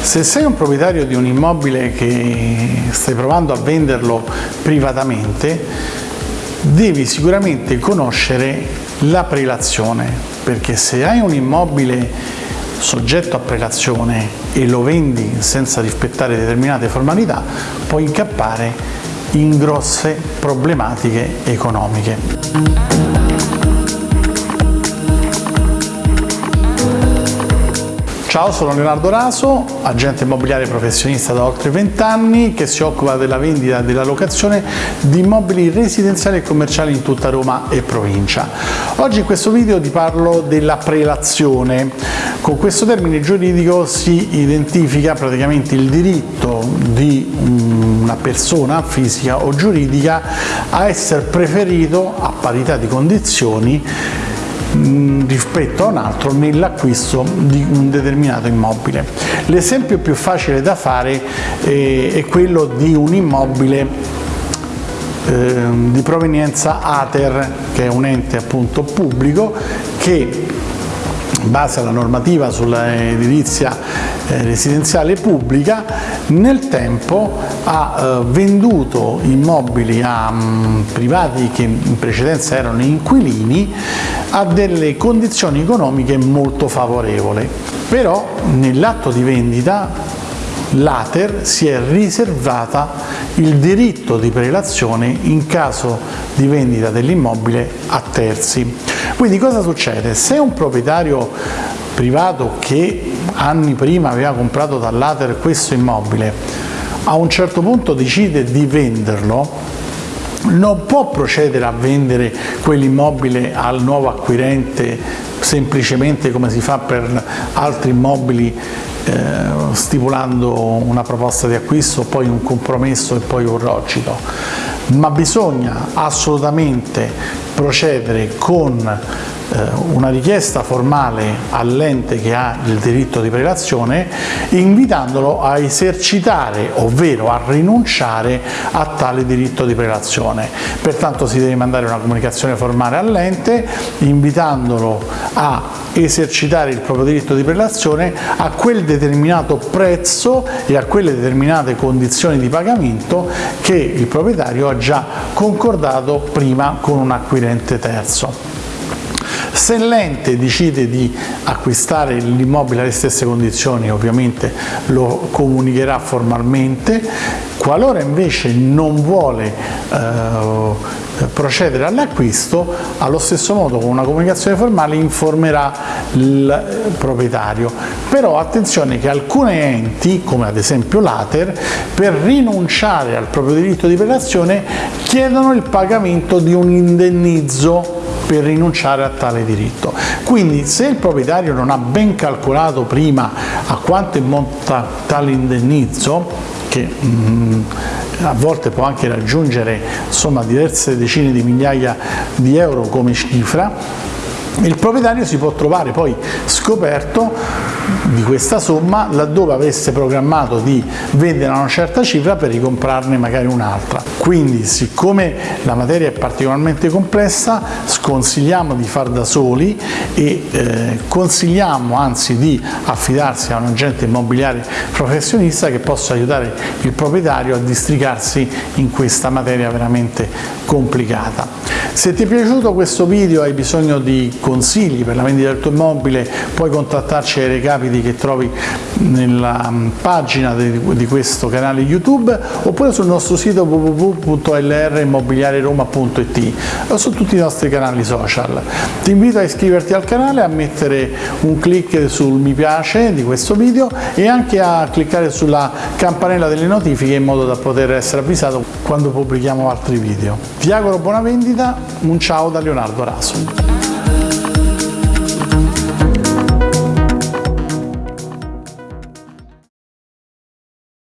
Se sei un proprietario di un immobile che stai provando a venderlo privatamente, devi sicuramente conoscere la prelazione, perché se hai un immobile soggetto a prelazione e lo vendi senza rispettare determinate formalità, puoi incappare in grosse problematiche economiche. Ciao, sono Leonardo Raso, agente immobiliare professionista da oltre 20 anni che si occupa della vendita e della locazione di immobili residenziali e commerciali in tutta Roma e provincia. Oggi in questo video ti parlo della prelazione. Con questo termine giuridico si identifica praticamente il diritto di una persona fisica o giuridica a essere preferito a parità di condizioni Mm, rispetto a un altro nell'acquisto di un determinato immobile. L'esempio più facile da fare eh, è quello di un immobile eh, di provenienza ATER, che è un ente appunto pubblico che base alla normativa sull'edilizia eh, residenziale pubblica, nel tempo ha eh, venduto immobili a mm, privati che in precedenza erano inquilini a delle condizioni economiche molto favorevoli. Però nell'atto di vendita l'Ater si è riservata il diritto di prelazione in caso di vendita dell'immobile a terzi. Quindi cosa succede? Se un proprietario privato che anni prima aveva comprato dall'Ater questo immobile a un certo punto decide di venderlo non può procedere a vendere quell'immobile al nuovo acquirente semplicemente come si fa per altri immobili eh, stipulando una proposta di acquisto, poi un compromesso e poi un rocito, ma bisogna assolutamente procedere con una richiesta formale all'ente che ha il diritto di prelazione invitandolo a esercitare ovvero a rinunciare a tale diritto di prelazione. Pertanto si deve mandare una comunicazione formale all'ente invitandolo a esercitare il proprio diritto di prelazione a quel determinato prezzo e a quelle determinate condizioni di pagamento che il proprietario ha già concordato prima con un acquirente terzo. Se l'ente decide di acquistare l'immobile alle stesse condizioni ovviamente lo comunicherà formalmente, qualora invece non vuole eh, procedere all'acquisto, allo stesso modo con una comunicazione formale informerà il proprietario. Però attenzione che alcuni enti, come ad esempio l'Ater, per rinunciare al proprio diritto di prelazione chiedono il pagamento di un indennizzo per rinunciare a tale diritto. Quindi se il proprietario non ha ben calcolato prima a quanto monta tale indennizzo, che mm, a volte può anche raggiungere insomma, diverse decine di migliaia di euro come cifra, il proprietario si può trovare poi scoperto di questa somma laddove avesse programmato di vendere una certa cifra per ricomprarne magari un'altra. Quindi siccome la materia è particolarmente complessa sconsigliamo di far da soli e eh, consigliamo anzi di affidarsi a un agente immobiliare professionista che possa aiutare il proprietario a districarsi in questa materia veramente complicata. Se ti è piaciuto questo video hai bisogno di consigli per la vendita del tuo immobile puoi contattarci ai recapiti che trovi nella mm, pagina di questo canale YouTube oppure sul nostro sito www.lrimmobiliareroma.it o su tutti i nostri canali social. Ti invito a iscriverti al canale, a mettere un clic sul mi piace di questo video e anche a cliccare sulla campanella delle notifiche in modo da poter essere avvisato quando pubblichiamo altri video. Ti auguro buona vendita un ciao da Leonardo Raso.